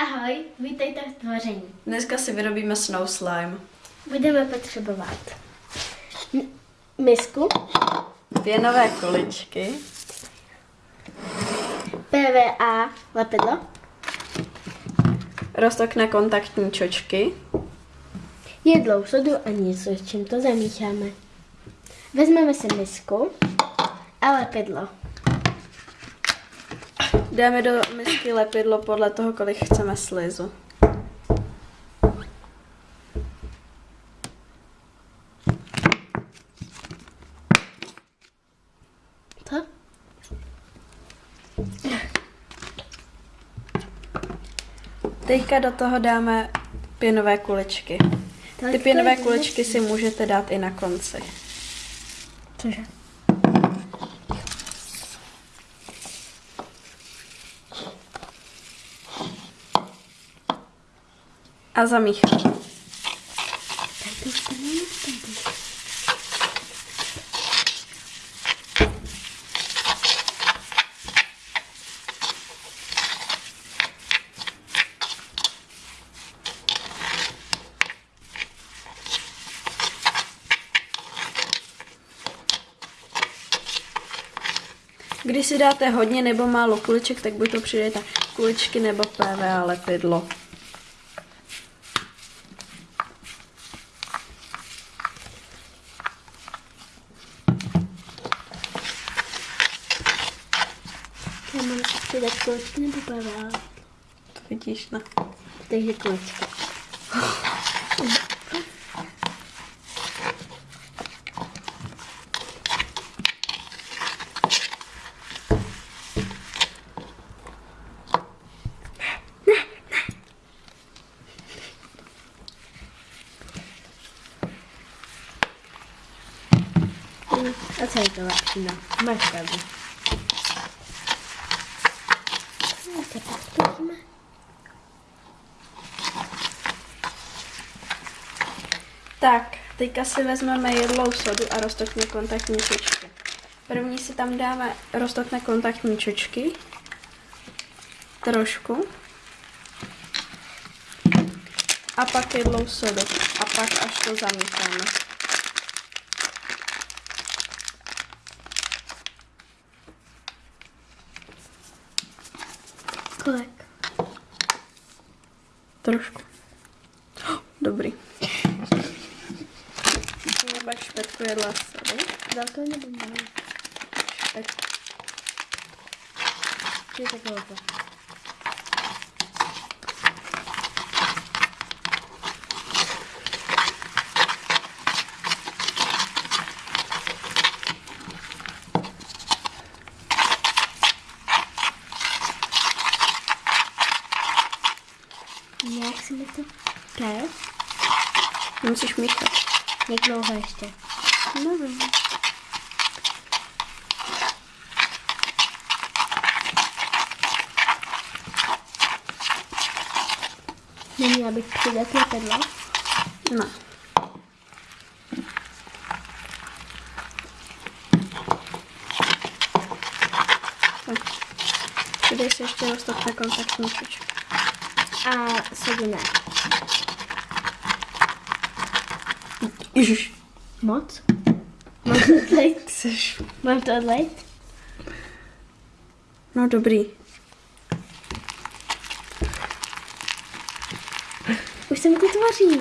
Ahoj, vítejte v tvoření. Dneska si vyrobíme snow slime. Budeme potřebovat misku, Pěnové kuličky, PVA lepidlo, roztokné kontaktní čočky, jedlou sodu a něco, s čím to zamícháme. Vezmeme si misku a lepidlo. Dáme do misky lepidlo podle toho, kolik chceme slizu. To? Teďka do toho dáme pěnové kuličky. Ty pěnové kuličky si můžete dát i na konci. Cože? A zamíchat. Když si dáte hodně nebo málo kuliček, tak buď to přidejte kuličky nebo PVA lepidlo. Mám přidat količky nebo PVA? To vidíš, ne? Takže količky. A co je to lepší? No, máš pravdu. No, tak teďka si vezmeme jedlou sodu a roztokné kontaktní čočky. První si tam dáme roztokné kontaktní čočky. Trošku. A pak jedlou sodu. A pak až to zamícháme. Kolik? Trošku. Dobrý. Pak špetku jedla sodu. Velkou nebo malou? Špetku. Ty tak velkou. Jak si mi to? Kájo? Musíš míchat. Jak dlouho ještě? Nevím. Neměla bych přidat lepidlo? Ne. Tak. Přidej si ještě roztokné kontaktní čočky. A sodu ne. Ježiš. Moc? Mám to odlejt? Jseš... Mám to odlejt? No dobrý. Už se mi to tvoří.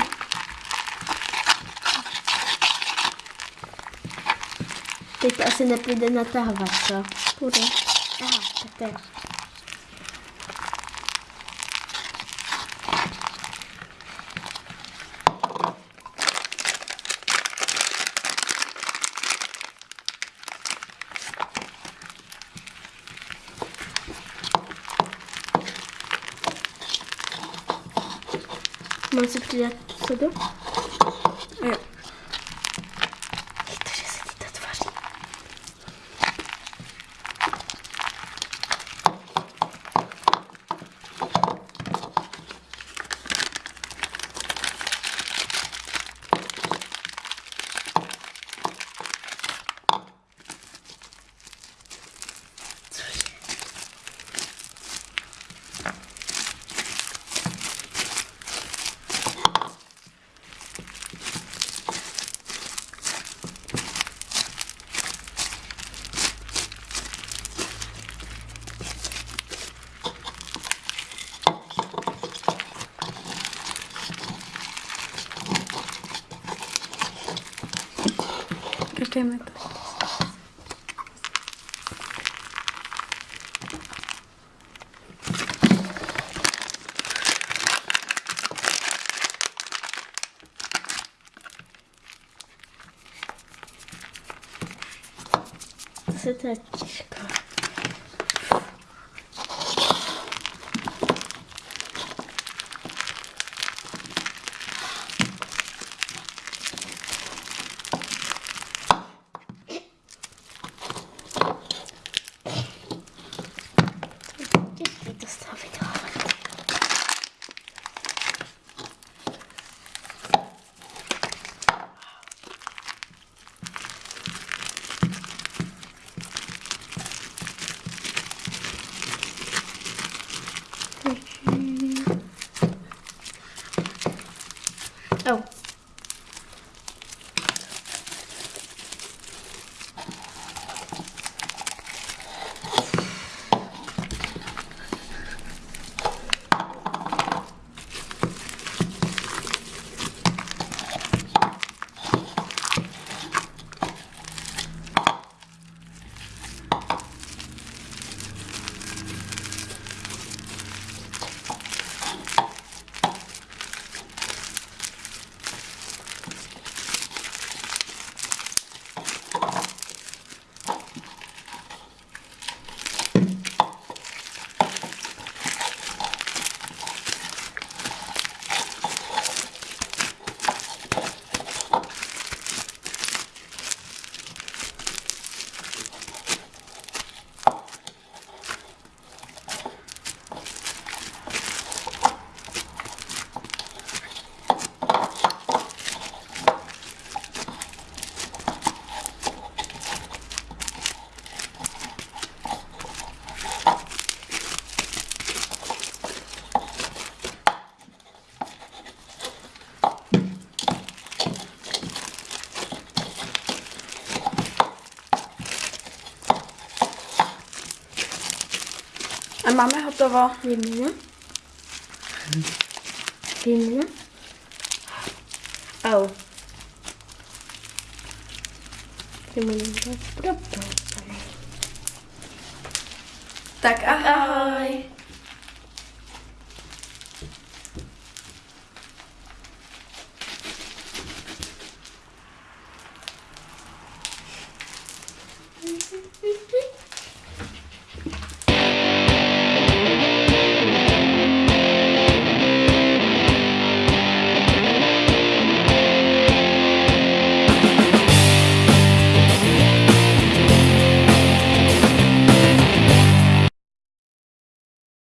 Teď to asi nepůjde natahovat, co? Půjde. Aha, tak to je. Koukejme to. To se to je těžko. A máme hotovo. Vymina. Vymina. Au. Tak ahoj.